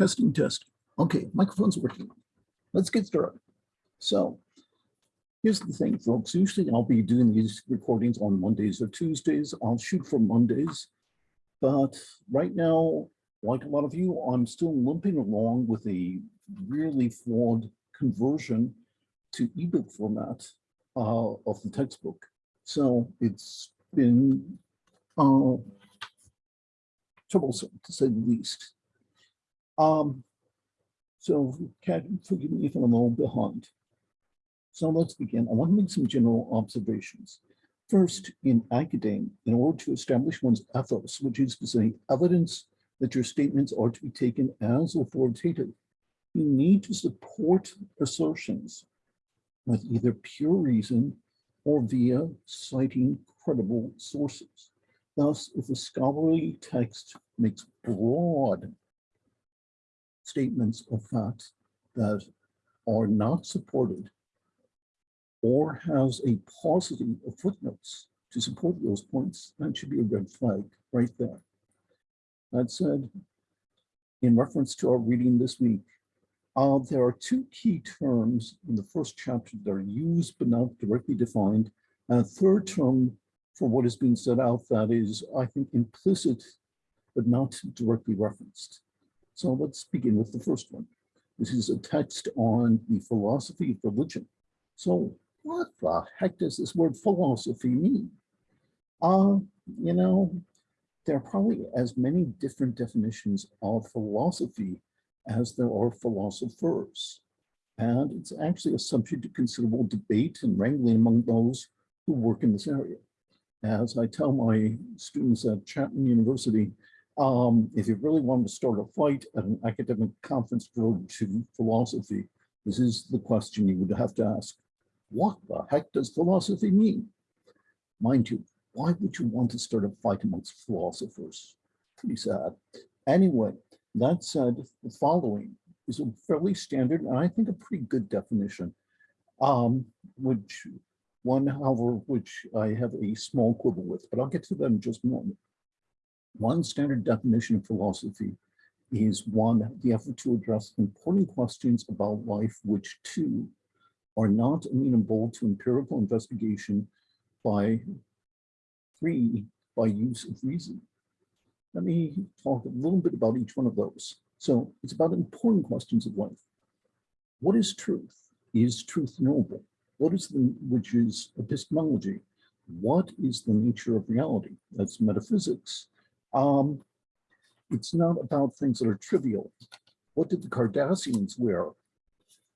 Testing, testing. Okay, microphone's working. Let's get started. So here's the thing, folks. Usually I'll be doing these recordings on Mondays or Tuesdays. I'll shoot for Mondays. But right now, like a lot of you, I'm still limping along with a really flawed conversion to ebook format uh, of the textbook. So it's been uh, troublesome to say the least. Um, so Kat, forgive me if I'm a little behind. So let's begin. I want to make some general observations. First, in academia, in order to establish one's ethos, which is to say evidence that your statements are to be taken as authoritative, you need to support assertions with either pure reason or via citing credible sources. Thus, if a scholarly text makes broad statements of fact that are not supported or has a paucity of footnotes to support those points, that should be a red flag right there. That said, in reference to our reading this week, uh, there are two key terms in the first chapter that are used but not directly defined, and a third term for what is being set out that is, I think, implicit but not directly referenced. So let's begin with the first one. This is a text on the philosophy of religion. So what the heck does this word philosophy mean? Uh, you know, there are probably as many different definitions of philosophy as there are philosophers. And it's actually a subject of considerable debate and wrangling among those who work in this area. As I tell my students at Chapman University, um, if you really wanted to start a fight at an academic conference devoted to philosophy, this is the question you would have to ask. What the heck does philosophy mean? Mind you, why would you want to start a fight amongst philosophers? Pretty sad. Anyway, that said, the following is a fairly standard and I think a pretty good definition, um, which one, however, which I have a small quibble with, but I'll get to that in just a moment. One standard definition of philosophy is one, the effort to address important questions about life, which two, are not amenable to empirical investigation by three, by use of reason. Let me talk a little bit about each one of those. So it's about important questions of life. What is truth? Is truth knowable? What is the, which is epistemology? What is the nature of reality? That's metaphysics. Um, it's not about things that are trivial. What did the Kardashians wear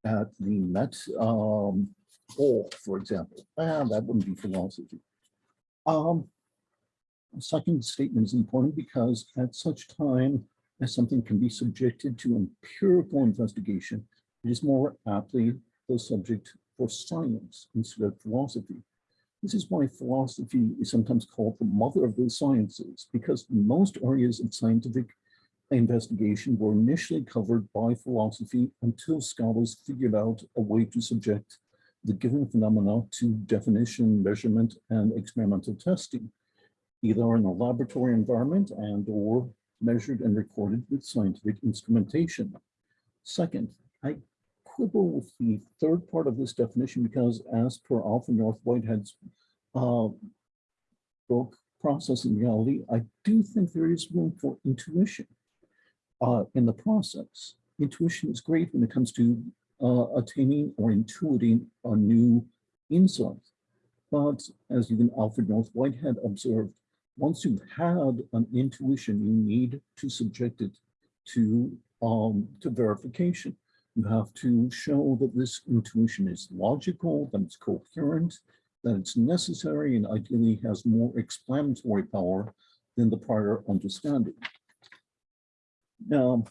at the Met um, ball, for example? Ah, that wouldn't be philosophy. Um, second statement is important because at such time as something can be subjected to empirical investigation, it is more aptly the subject for science instead of philosophy. This is why philosophy is sometimes called the mother of the sciences, because most areas of scientific investigation were initially covered by philosophy until scholars figured out a way to subject the given phenomena to definition, measurement, and experimental testing, either in a laboratory environment and or measured and recorded with scientific instrumentation. Second, I quibble with the third part of this definition because as per Alfred North Whitehead's uh, book, Process and Reality, I do think there is room for intuition uh, in the process. Intuition is great when it comes to uh, attaining or intuiting a new insight. But as even Alfred North Whitehead observed, once you've had an intuition, you need to subject it to, um, to verification. You have to show that this intuition is logical, that it's coherent, that it's necessary, and ideally has more explanatory power than the prior understanding. Now,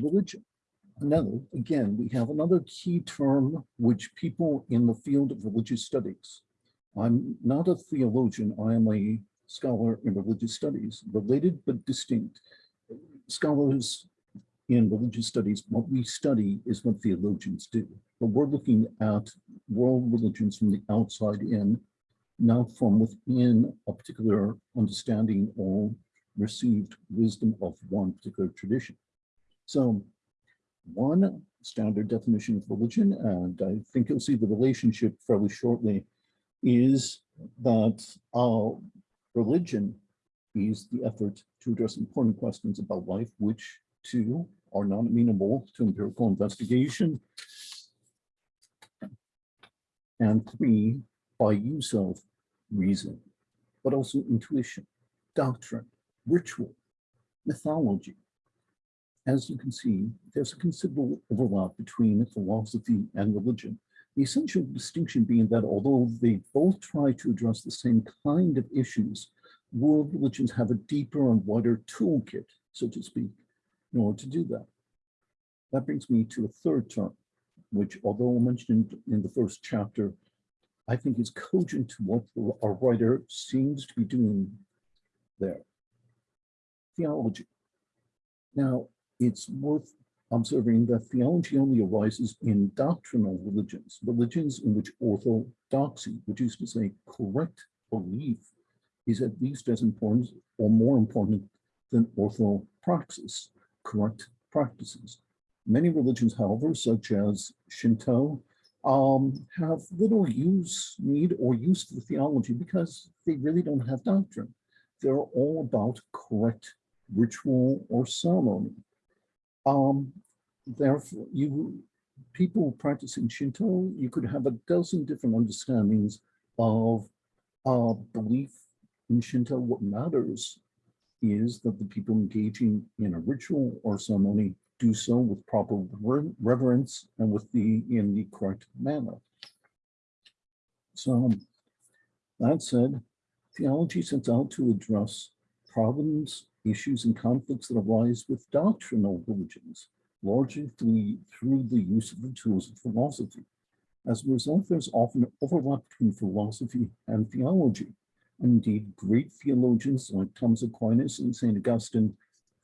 religion. Another, again, we have another key term which people in the field of religious studies. I'm not a theologian, I am a scholar in religious studies, related but distinct. Scholars in religious studies, what we study is what theologians do. But we're looking at world religions from the outside in, not from within a particular understanding or received wisdom of one particular tradition. So one standard definition of religion, and I think you'll see the relationship fairly shortly, is that uh, religion is the effort to address important questions about life, which two are not amenable to empirical investigation. And three, by use of reason, but also intuition, doctrine, ritual, mythology. As you can see, there's a considerable overlap between philosophy and religion. The essential distinction being that although they both try to address the same kind of issues, world religions have a deeper and wider toolkit, so to speak, in order to do that. That brings me to a third term, which although mentioned in the first chapter, I think is cogent to what our writer seems to be doing there. Theology. Now, it's worth observing that theology only arises in doctrinal religions, religions in which orthodoxy, which is to say correct belief, is at least as important or more important than orthopraxis, correct practices. Many religions, however, such as Shinto, um, have little use, need, or use for theology because they really don't have doctrine. They're all about correct ritual or ceremony. Um, therefore, you people practicing Shinto, you could have a dozen different understandings of uh, belief in Shinto. What matters is that the people engaging in a ritual or ceremony do so with proper reverence and with the in the correct manner. So that said, theology sets out to address problems issues and conflicts that arise with doctrinal religions, largely through, through the use of the tools of philosophy. As a result, there's often overlap between philosophy and theology. Indeed, great theologians like Thomas Aquinas and St. Augustine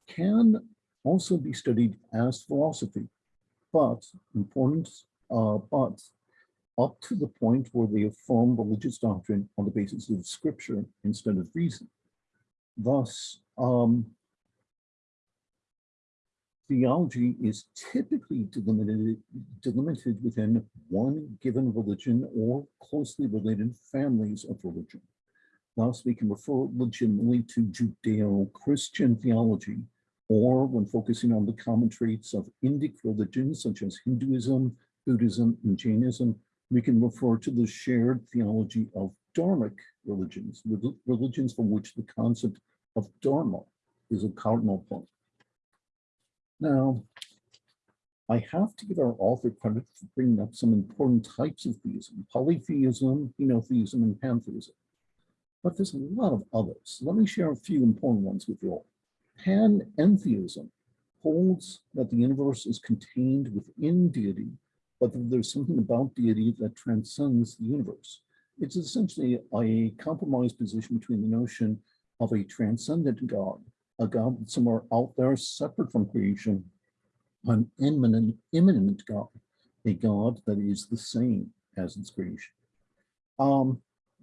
can also be studied as philosophy, but important, uh, but up to the point where they affirm religious doctrine on the basis of scripture instead of reason. Thus, um, theology is typically delimited, delimited within one given religion or closely related families of religion. Thus, we can refer legitimately to Judeo-Christian theology, or when focusing on the common traits of Indic religions such as Hinduism, Buddhism, and Jainism, we can refer to the shared theology of Dharmic religions, religions for which the concept of Dharma is a cardinal point. Now, I have to give our author credit for bringing up some important types of theism, polytheism, henotheism, and pantheism. But there's a lot of others. Let me share a few important ones with you all. Panentheism holds that the universe is contained within deity, but that there's something about deity that transcends the universe. It's essentially a compromise position between the notion of a transcendent God, a God somewhere out there separate from creation, an immanent, immanent God, a God that is the same as its creation. Um,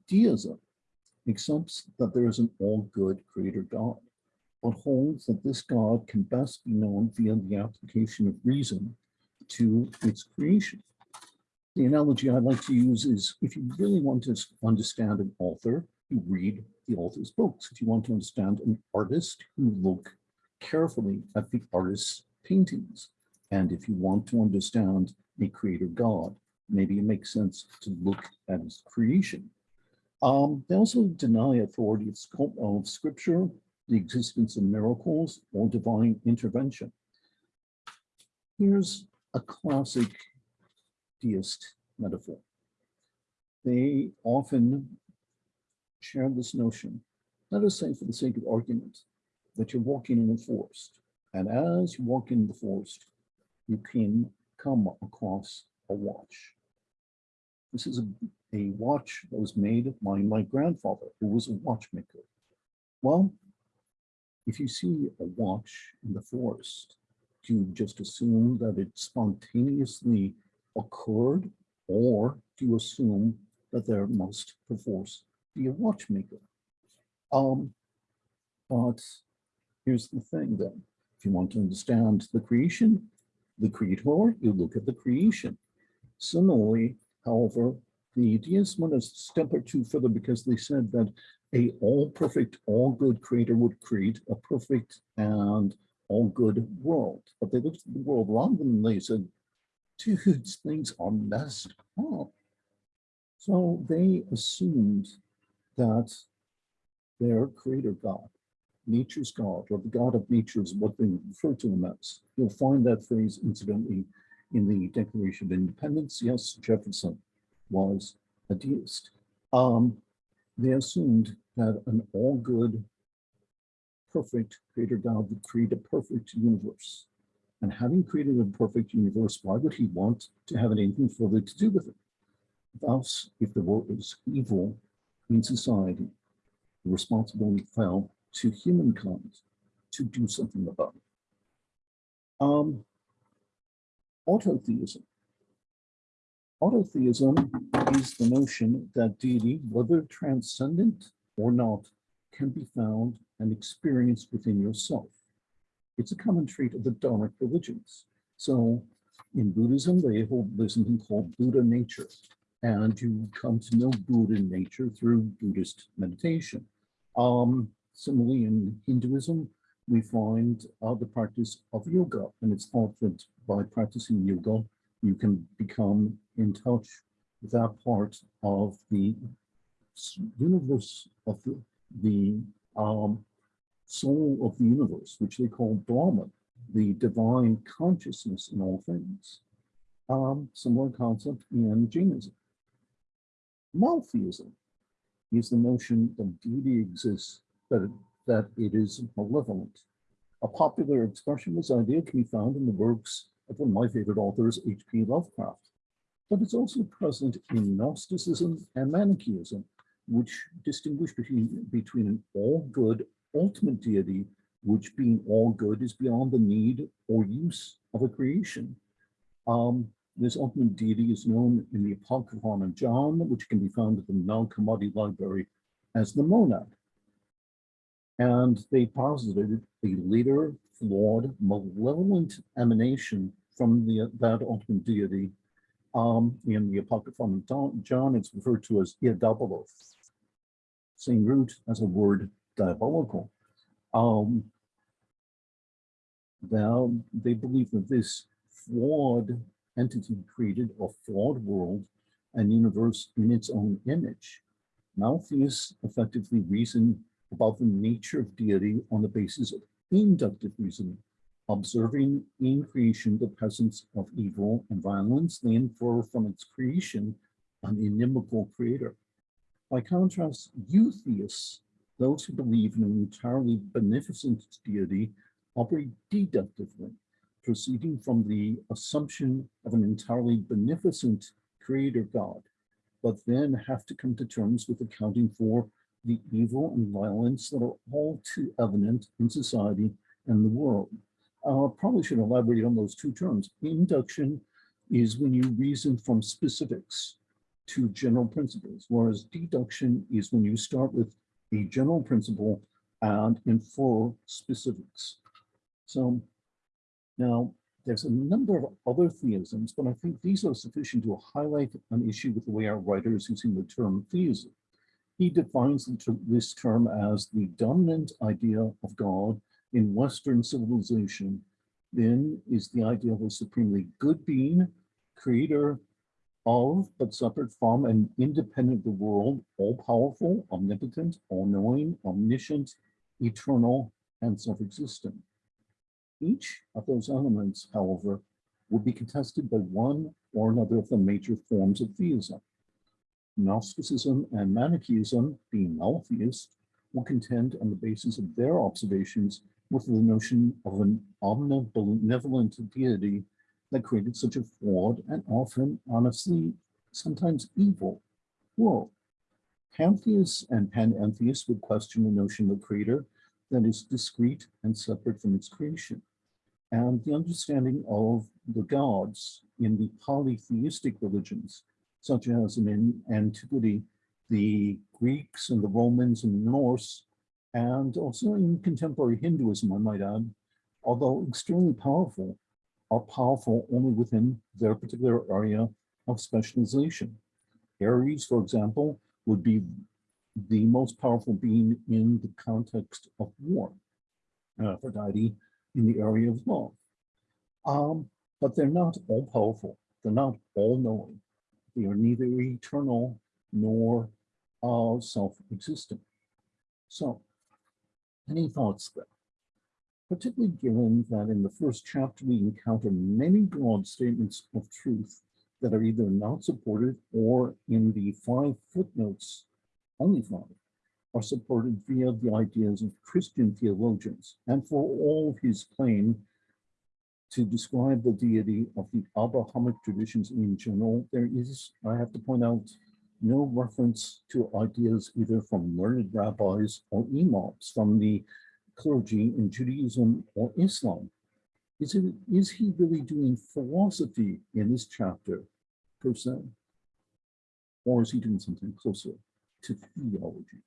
deism accepts that there is an all-good creator God, but holds that this God can best be known via the application of reason to its creation. The analogy I'd like to use is if you really want to understand an author, you read the author's books. If you want to understand an artist, you look carefully at the artist's paintings. And if you want to understand a creator God, maybe it makes sense to look at his creation. Um, they also deny authority of, of scripture, the existence of miracles, or divine intervention. Here's a classic deist metaphor. They often share this notion. Let us say for the sake of argument that you're walking in a forest and as you walk in the forest, you can come across a watch. This is a, a watch that was made by my grandfather, who was a watchmaker. Well, if you see a watch in the forest, do you just assume that it spontaneously occurred, or do you assume that there must perforce be a watchmaker. Um, but here's the thing then. If you want to understand the creation, the creator, you look at the creation. Similarly, however, the deists went a step or two further because they said that a all perfect, all good creator would create a perfect and all good world. But they looked at the world around them and they said, dudes, things are messed up. So they assumed that their creator God, nature's God, or the God of nature is what they refer to as. You'll find that phrase incidentally in the Declaration of Independence. Yes, Jefferson was a deist. Um, they assumed that an all good, perfect creator God would create a perfect universe. And having created a perfect universe, why would he want to have anything further to do with it? Thus, if there was evil in society, the responsibility fell to humankind to do something about it. Um, autotheism. Autotheism is the notion that deity, whether transcendent or not, can be found and experienced within yourself. It's a common trait of the Dharmic religions. So in Buddhism, they hold there's something called Buddha nature, and you come to know Buddha nature through Buddhist meditation. Um, similarly, in Hinduism, we find uh, the practice of yoga, and it's thought that by practicing yoga, you can become in touch with that part of the universe of the, the um, soul of the universe, which they call Brahman, the divine consciousness in all things. Um, similar concept in Jainism. Monotheism is the notion that deity exists, but that it is malevolent. A popular expression of this idea can be found in the works of one of my favorite authors, H.P. Lovecraft. But it's also present in Gnosticism and Manichaeism, which distinguish between, between an all-good ultimate deity, which being all good is beyond the need or use of a creation. Um, this ultimate deity is known in the Apocryphon of John, which can be found at the Nag Hammadi Library as the monad. And they posited a later, flawed, malevolent emanation from the, that ultimate deity. Um, in the Apocryphon of John, it's referred to as Diabolos, same root as a word diabolical. Um, now, they believe that this flawed entity created a flawed world and universe in its own image. Maltheists effectively reasoned about the nature of deity on the basis of inductive reasoning, observing in creation the presence of evil and violence, they infer from its creation an inimical creator. By contrast, eutheists, those who believe in an entirely beneficent deity, operate deductively, proceeding from the assumption of an entirely beneficent creator God, but then have to come to terms with accounting for the evil and violence that are all too evident in society and the world. Uh, probably should elaborate on those two terms. Induction is when you reason from specifics to general principles, whereas deduction is when you start with a general principle and infer specifics. So now, there's a number of other theisms, but I think these are sufficient to highlight an issue with the way our writers using the term theism. He defines this term as the dominant idea of God in Western civilization, then is the idea of a supremely good being, creator of, but separate from and independent of the world, all-powerful, omnipotent, all-knowing, omniscient, eternal, and self-existent. Each of those elements, however, will be contested by one or another of the major forms of theism. Gnosticism and Manichaeism, being maltheist, will contend on the basis of their observations with the notion of an omnibenevolent deity that created such a flawed and often, honestly, sometimes evil world. Pantheists and panentheists would question the notion of a creator that is discrete and separate from its creation and the understanding of the gods in the polytheistic religions, such as in antiquity, the Greeks and the Romans and the Norse and also in contemporary Hinduism, I might add, although extremely powerful, are powerful only within their particular area of specialization. Ares, for example, would be the most powerful being in the context of war. Aphrodite in the area of love. Um, but they're not all powerful. They're not all knowing. They are neither eternal nor uh, self-existent. So, any thoughts there? Particularly given that in the first chapter, we encounter many broad statements of truth that are either not supported or in the five footnotes, only five, are supported via the ideas of Christian theologians. And for all his claim to describe the deity of the Abrahamic traditions in general, there is, I have to point out, no reference to ideas either from learned rabbis or imams from the clergy in Judaism or Islam. Is, it, is he really doing philosophy in this chapter per se? Or is he doing something closer to theology?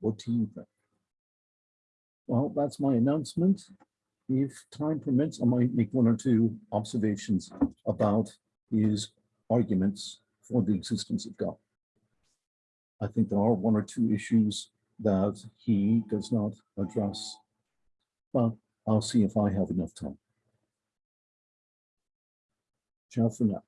What do you think? Well, that's my announcement. If time permits, I might make one or two observations about his arguments for the existence of God. I think there are one or two issues that he does not address, but I'll see if I have enough time. Ciao for now.